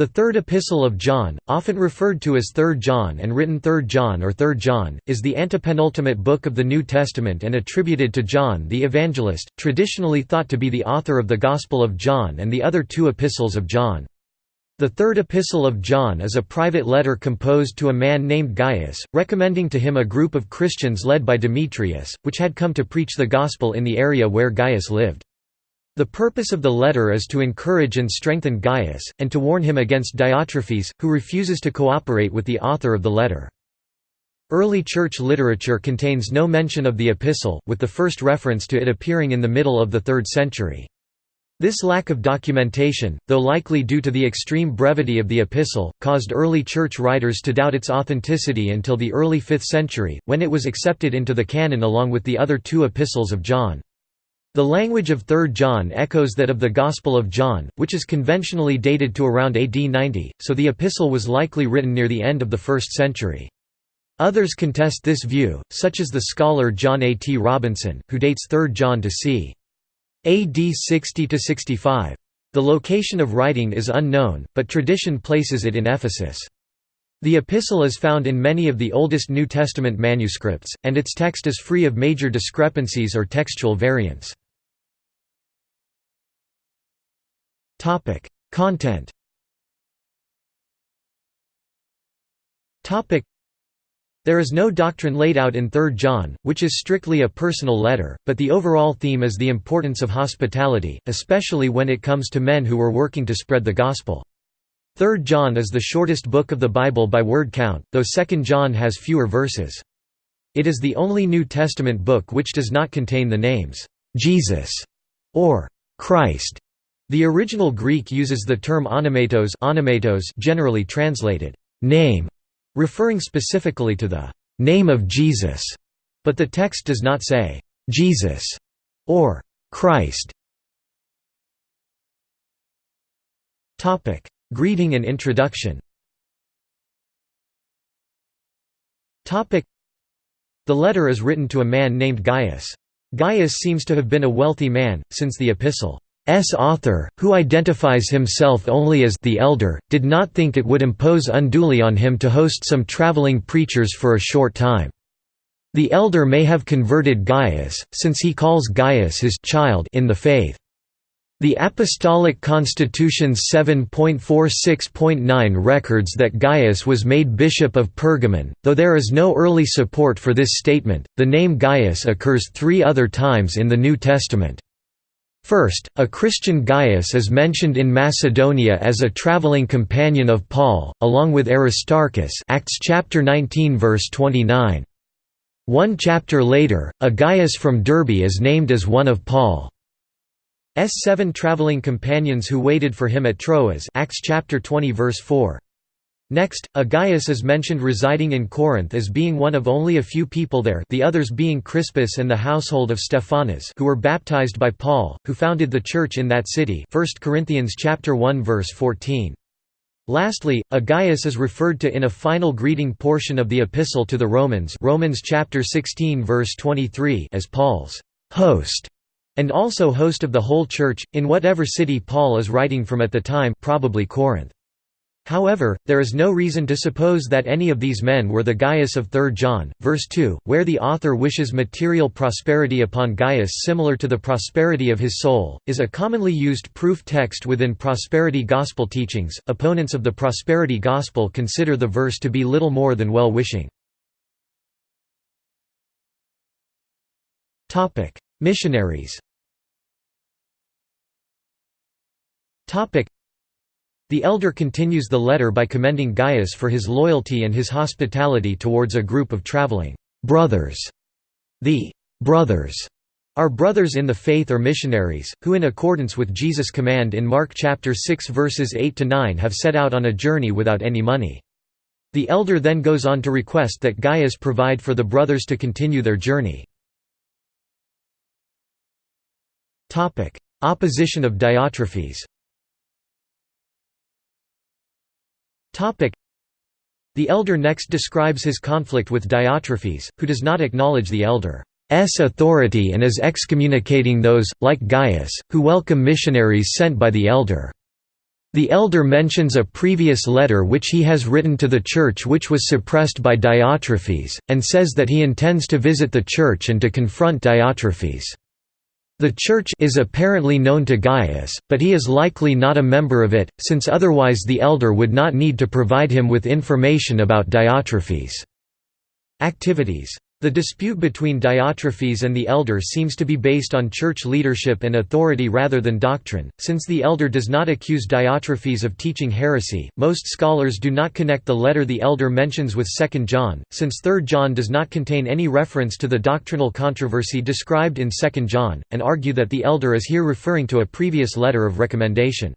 The Third Epistle of John, often referred to as 3 John and written 3 John or 3 John, is the antepenultimate book of the New Testament and attributed to John the Evangelist, traditionally thought to be the author of the Gospel of John and the other two epistles of John. The Third Epistle of John is a private letter composed to a man named Gaius, recommending to him a group of Christians led by Demetrius, which had come to preach the Gospel in the area where Gaius lived. The purpose of the letter is to encourage and strengthen Gaius, and to warn him against Diotrephes, who refuses to cooperate with the author of the letter. Early church literature contains no mention of the epistle, with the first reference to it appearing in the middle of the 3rd century. This lack of documentation, though likely due to the extreme brevity of the epistle, caused early church writers to doubt its authenticity until the early 5th century, when it was accepted into the canon along with the other two epistles of John. The language of 3 John echoes that of the Gospel of John, which is conventionally dated to around AD 90, so the epistle was likely written near the end of the 1st century. Others contest this view, such as the scholar John A. T. Robinson, who dates 3 John to c. AD 60–65. The location of writing is unknown, but tradition places it in Ephesus. The epistle is found in many of the oldest New Testament manuscripts, and its text is free of major discrepancies or textual variants. Content Topic: there is no doctrine laid out in 3 John, which is strictly a personal letter, but the overall theme is the importance of hospitality, especially when it comes to men who are working to spread the gospel. 3 John is the shortest book of the Bible by word count, though 2 John has fewer verses. It is the only New Testament book which does not contain the names, "'Jesus' or "'Christ'". The original Greek uses the term onomatos, generally translated, "'name'", referring specifically to the "'name of Jesus'", but the text does not say, "'Jesus' or "'Christ'". Greeting and introduction The letter is written to a man named Gaius. Gaius seems to have been a wealthy man, since the epistle's author, who identifies himself only as the elder, did not think it would impose unduly on him to host some traveling preachers for a short time. The elder may have converted Gaius, since he calls Gaius his child in the faith. The Apostolic Constitution's 7.46.9 records that Gaius was made bishop of Pergamon, though there is no early support for this statement. The name Gaius occurs three other times in the New Testament. First, a Christian Gaius is mentioned in Macedonia as a traveling companion of Paul, along with Aristarchus Acts chapter 19 verse 29. One chapter later, a Gaius from Derbe is named as one of Paul's seven traveling companions who waited for him at Troas Acts chapter 20 verse 4. Next, a Gaius is mentioned residing in Corinth as being one of only a few people there the others being Crispus and the household of Stephanas who were baptized by Paul, who founded the church in that city 1 Corinthians chapter 1 verse 14. Lastly, a Gaius is referred to in a final greeting portion of the epistle to the Romans Romans chapter 16 verse 23 as Paul's host and also host of the whole church, in whatever city Paul is writing from at the time probably Corinth. However, there is no reason to suppose that any of these men were the Gaius of 3 John, verse 2, where the author wishes material prosperity upon Gaius similar to the prosperity of his soul, is a commonly used proof text within prosperity gospel teachings. Opponents of the prosperity gospel consider the verse to be little more than well wishing. Missionaries The elder continues the letter by commending Gaius for his loyalty and his hospitality towards a group of traveling brothers. The brothers are brothers in the faith or missionaries, who in accordance with Jesus' command in Mark chapter 6 verses 8 to 9 have set out on a journey without any money. The elder then goes on to request that Gaius provide for the brothers to continue their journey. Opposition of Diotrephes The elder next describes his conflict with Diotrephes, who does not acknowledge the elder's authority and is excommunicating those, like Gaius, who welcome missionaries sent by the elder. The elder mentions a previous letter which he has written to the church which was suppressed by Diotrephes, and says that he intends to visit the church and to confront Diotrephes. The church is apparently known to Gaius, but he is likely not a member of it, since otherwise the elder would not need to provide him with information about Diotrephes' activities. The dispute between Diotrephes and the elder seems to be based on church leadership and authority rather than doctrine, since the elder does not accuse Diotrephes of teaching heresy. Most scholars do not connect the letter the elder mentions with 2 John, since 3 John does not contain any reference to the doctrinal controversy described in 2 John, and argue that the elder is here referring to a previous letter of recommendation.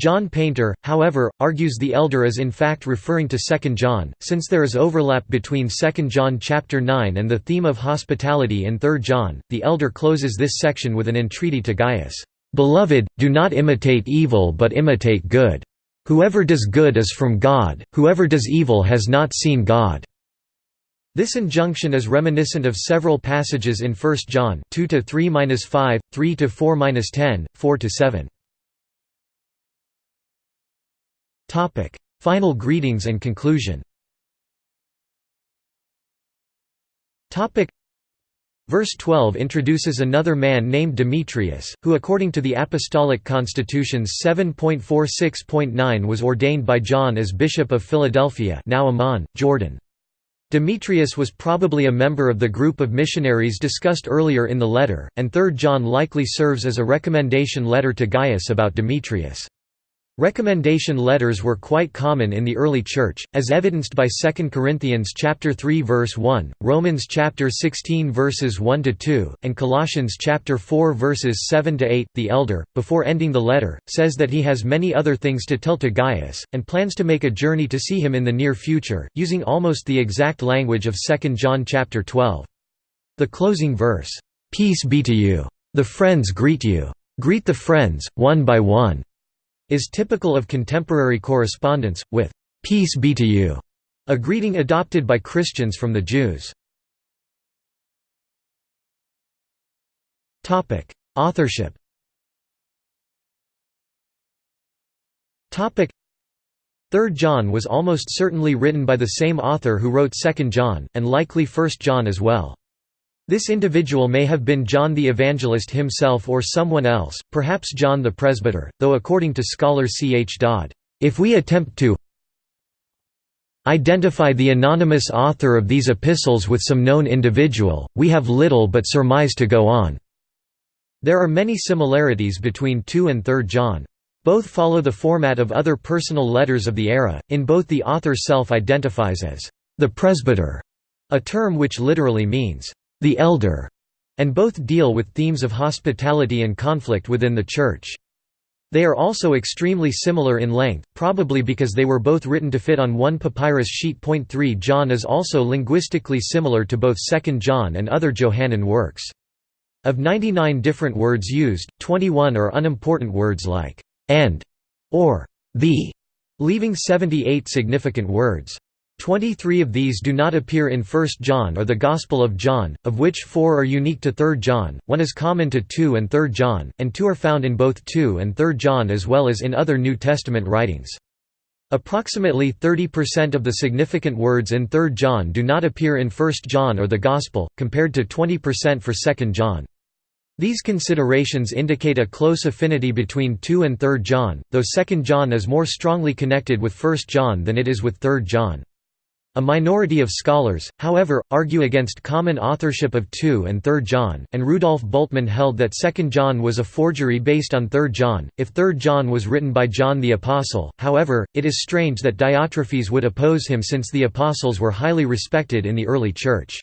John Painter, however, argues the elder is in fact referring to 2 John, since there is overlap between 2 John chapter 9 and the theme of hospitality in 3 John. The elder closes this section with an entreaty to Gaius, "Beloved, do not imitate evil but imitate good. Whoever does good is from God, whoever does evil has not seen God." This injunction is reminiscent of several passages in 1 John 2 to 3-5, 3 to 4-10, 4 to 7. Topic: Final greetings and conclusion. Topic: Verse 12 introduces another man named Demetrius, who according to the Apostolic Constitutions 7.46.9 was ordained by John as Bishop of Philadelphia now Amman, Jordan. Demetrius was probably a member of the group of missionaries discussed earlier in the letter, and 3 John likely serves as a recommendation letter to Gaius about Demetrius. Recommendation letters were quite common in the early church, as evidenced by 2 Corinthians chapter 3 verse 1, Romans chapter 16 verses 1 to 2, and Colossians chapter 4 verses 7 to 8. The elder, before ending the letter, says that he has many other things to tell to Gaius and plans to make a journey to see him in the near future, using almost the exact language of 2 John chapter 12. The closing verse, "Peace be to you. The friends greet you. Greet the friends one by one." Is typical of contemporary correspondence, with "'Peace be to you' a greeting adopted by Christians from the Jews. Authorship Third John was almost certainly written by the same author who wrote Second John, and likely First John as well. This individual may have been John the Evangelist himself or someone else, perhaps John the Presbyter, though according to scholar C. H. Dodd, "...if we attempt to identify the anonymous author of these epistles with some known individual, we have little but surmise to go on." There are many similarities between 2 and 3 John. Both follow the format of other personal letters of the era, in both the author self-identifies as the presbyter, a term which literally means the elder, and both deal with themes of hospitality and conflict within the Church. They are also extremely similar in length, probably because they were both written to fit on one papyrus sheet. 3 John is also linguistically similar to both 2 John and other Johannine works. Of 99 different words used, 21 are unimportant words like and or the, leaving 78 significant words. Twenty-three of these do not appear in 1 John or the Gospel of John, of which four are unique to 3 John, one is common to 2 and 3 John, and two are found in both 2 and 3 John as well as in other New Testament writings. Approximately 30% of the significant words in 3 John do not appear in 1 John or the Gospel, compared to 20% for 2 John. These considerations indicate a close affinity between 2 and 3 John, though 2 John is more strongly connected with 1 John than it is with 3 John. A minority of scholars, however, argue against common authorship of 2 and 3 John, and Rudolf Bultmann held that 2 John was a forgery based on 3 John, if 3 John was written by John the Apostle. However, it is strange that Diotrephes would oppose him since the Apostles were highly respected in the early Church.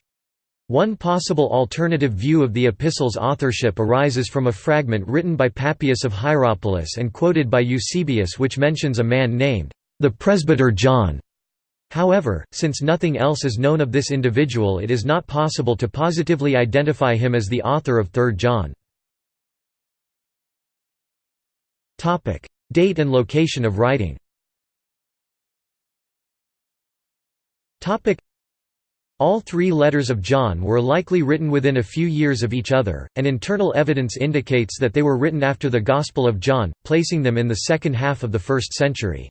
One possible alternative view of the epistle's authorship arises from a fragment written by Papias of Hierapolis and quoted by Eusebius which mentions a man named the presbyter John However, since nothing else is known of this individual it is not possible to positively identify him as the author of 3 John. Date and location of writing All three letters of John were likely written within a few years of each other, and internal evidence indicates that they were written after the Gospel of John, placing them in the second half of the first century.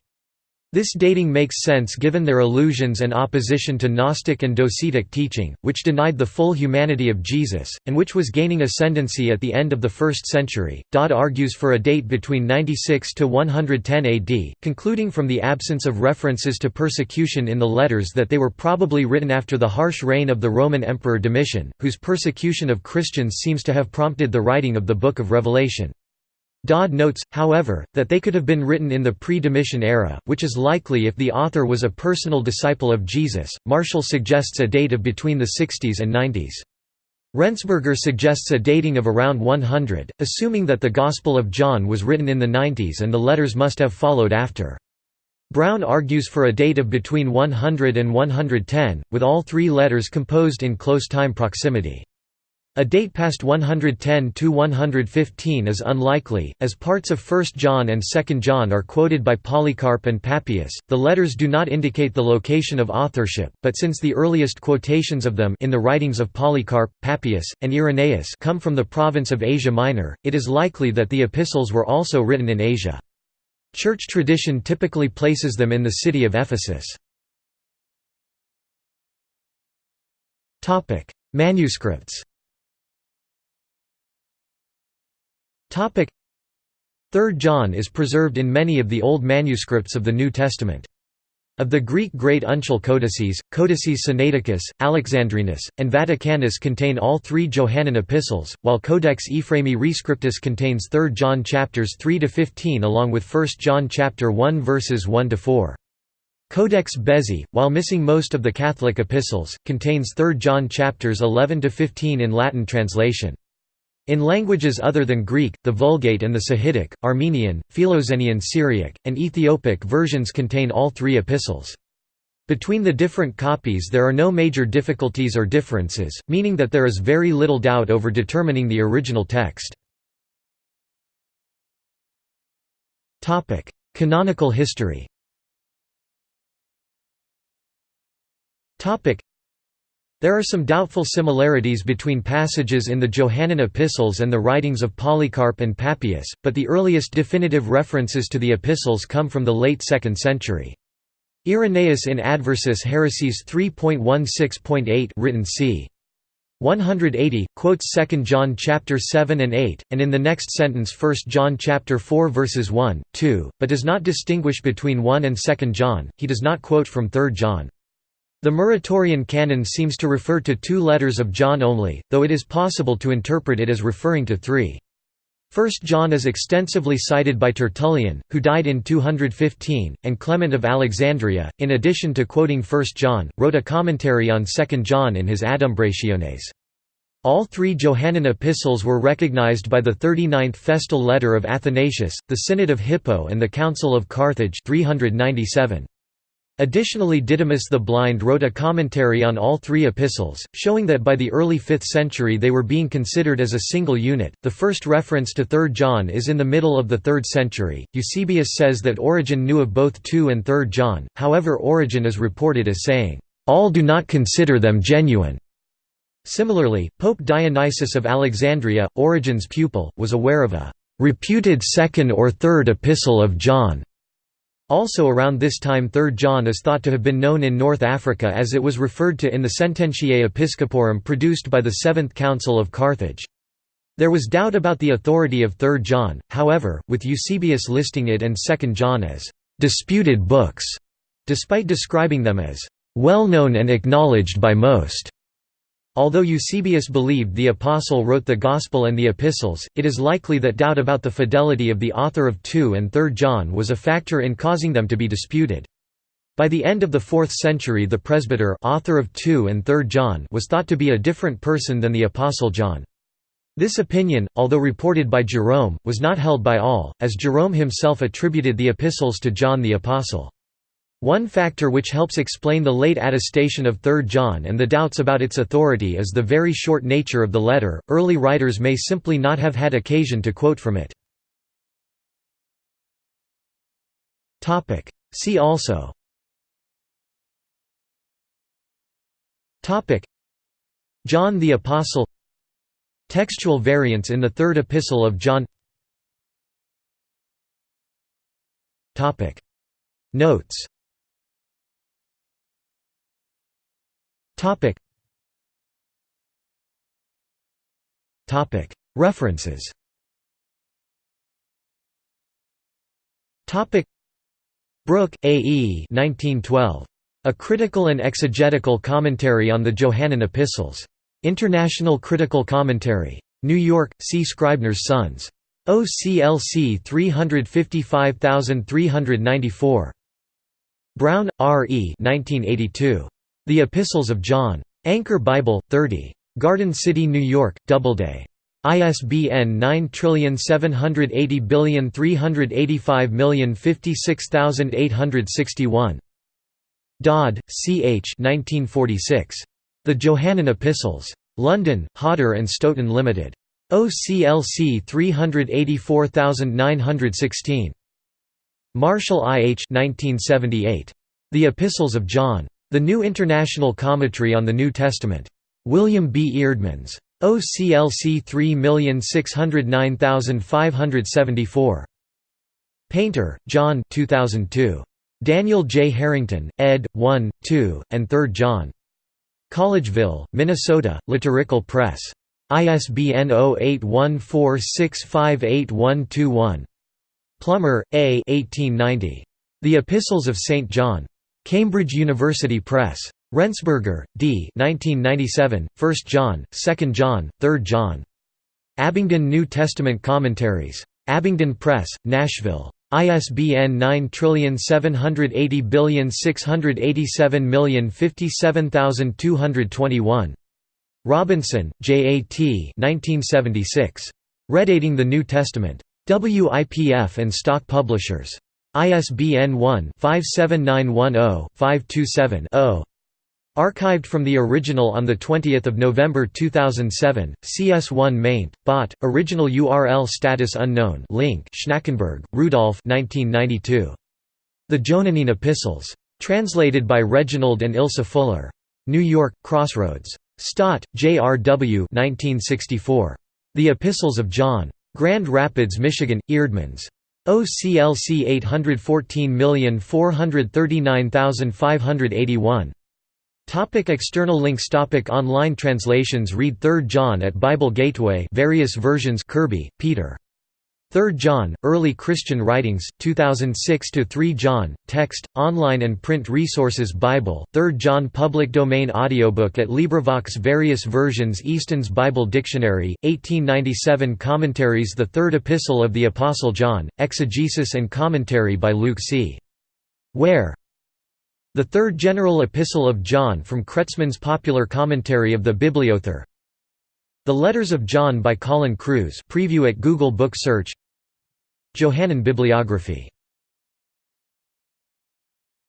This dating makes sense given their allusions and opposition to Gnostic and Docetic teaching, which denied the full humanity of Jesus, and which was gaining ascendancy at the end of the 1st century. Dodd argues for a date between 96 to 110 AD, concluding from the absence of references to persecution in the letters that they were probably written after the harsh reign of the Roman Emperor Domitian, whose persecution of Christians seems to have prompted the writing of the Book of Revelation. Dodd notes, however, that they could have been written in the pre-Domitian era, which is likely if the author was a personal disciple of Jesus. Marshall suggests a date of between the 60s and 90s. Rensberger suggests a dating of around 100, assuming that the Gospel of John was written in the 90s and the letters must have followed after. Brown argues for a date of between 100 and 110, with all three letters composed in close time proximity. A date past 110–115 is unlikely, as parts of 1 John and 2 John are quoted by Polycarp and Papias. The letters do not indicate the location of authorship, but since the earliest quotations of them in the writings of Polycarp, Papias, and Irenaeus come from the province of Asia Minor, it is likely that the epistles were also written in Asia. Church tradition typically places them in the city of Ephesus. Manuscripts Third John is preserved in many of the old manuscripts of the New Testament. Of the Greek Great Uncial Codices, Codices Sinaiticus, Alexandrinus, and Vaticanus contain all three Johannine epistles, while Codex Ephraemi Rescriptus contains 3 John chapters 3 to 15 along with 1 John chapter 1 verses 1 to 4. Codex Bezae, while missing most of the Catholic epistles, contains 3 John chapters 11 to 15 in Latin translation. In languages other than Greek, the Vulgate and the Sahidic, Armenian, Philoxenian Syriac, and Ethiopic versions contain all three epistles. Between the different copies there are no major difficulties or differences, meaning that there is very little doubt over determining the original text. Canonical history there are some doubtful similarities between passages in the Johannine epistles and the writings of Polycarp and Papias, but the earliest definitive references to the epistles come from the late 2nd century. Irenaeus in Adversus Haereses 3.16.8 written c. 180 quotes 2 John chapter 7 and 8 and in the next sentence 1 John chapter 4 verses 1 2 but does not distinguish between 1 and 2 John he does not quote from 3 John the Muratorian canon seems to refer to two letters of John only, though it is possible to interpret it as referring to three. First John is extensively cited by Tertullian, who died in 215, and Clement of Alexandria, in addition to quoting 1 John, wrote a commentary on 2 John in his Adumbrationes. All three Johannine epistles were recognized by the 39th Festal Letter of Athanasius, the Synod of Hippo and the Council of Carthage 397. Additionally Didymus the Blind wrote a commentary on all three epistles, showing that by the early 5th century they were being considered as a single unit. The first reference to 3 John is in the middle of the 3rd century. Eusebius says that Origen knew of both 2 and 3 John, however Origen is reported as saying, "...all do not consider them genuine." Similarly, Pope Dionysius of Alexandria, Origen's pupil, was aware of a "...reputed second or third epistle of John." Also around this time 3 John is thought to have been known in North Africa as it was referred to in the Sententiae Episcoporum produced by the Seventh Council of Carthage. There was doubt about the authority of 3 John, however, with Eusebius listing it and 2 John as «disputed books», despite describing them as «well known and acknowledged by most». Although Eusebius believed the Apostle wrote the Gospel and the Epistles, it is likely that doubt about the fidelity of the author of 2 and 3 John was a factor in causing them to be disputed. By the end of the 4th century the presbyter author of 2 and 3 John was thought to be a different person than the Apostle John. This opinion, although reported by Jerome, was not held by all, as Jerome himself attributed the epistles to John the Apostle. One factor which helps explain the late attestation of 3 John and the doubts about its authority is the very short nature of the letter. Early writers may simply not have had occasion to quote from it. See also. John the Apostle. Textual variants in the Third Epistle of John. Notes References Brooke, A. E. 1912. A Critical and Exegetical Commentary on the Johannine Epistles. International Critical Commentary. New York, C. Scribner's Sons. OCLC 355394. Brown, R. E. 1982. The Epistles of John. Anchor Bible, 30. Garden City, New York, Doubleday. ISBN 9780385056861. Dodd, C. H. 1946. The Johannine Epistles. London, Hodder and Stoughton Limited. OCLC 384916. Marshall I. H. 1978. The Epistles of John. The New International Commentary on the New Testament. William B. Eerdmans. OCLC 3609574. Painter, John 2002. Daniel J. Harrington, ed. 1, 2, and 3 John. Collegeville, Minnesota, Liturgical Press. ISBN 0814658121. Plummer, A. 1890. The Epistles of St. John. Cambridge University Press. Rensberger, D. 1997, 1 John, 2 John, 3 John. Abingdon New Testament Commentaries. Abingdon Press, Nashville. ISBN 9780687057221. Robinson, J. A. T. 1976. Redating the New Testament. WIPF and Stock Publishers. ISBN 1-57910-527-0. Archived from the original on 20 November 2007, CS1 maint, bot, original URL status unknown link Schnackenburg, Rudolf 1992. The Johannine Epistles. Translated by Reginald and Ilse Fuller. New York, Crossroads. Stott, J. R. W. 1964. The Epistles of John. Grand Rapids, Michigan, Eerdmans. OCLC 814439581. Topic external links Topic Online translations Read 3 John at Bible Gateway various versions Kirby, Peter. 3 John, Early Christian Writings, 2006 to 3 John, text, online and print resources Bible, 3 John Public Domain Audiobook at LibriVox Various versions Easton's Bible Dictionary, 1897 Commentaries The Third Epistle of the Apostle John, Exegesis and Commentary by Luke C. Ware the Third General Epistle of John from Kretzmann's popular commentary of the Bibliothèque. The Letters of John by Colin Kruse preview at Google Book Search. Johannine Bibliography